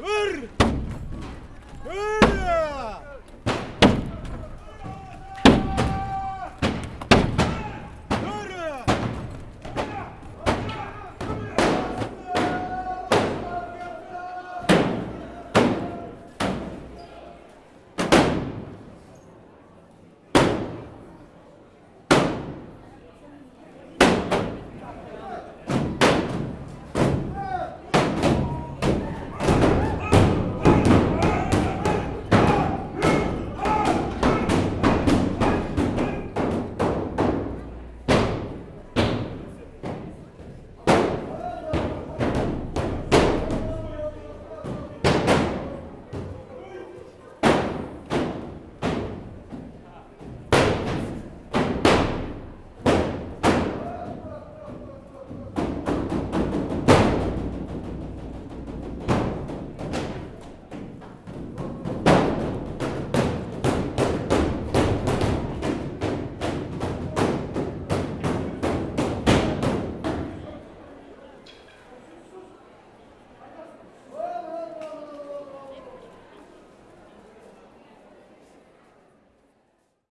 Hur!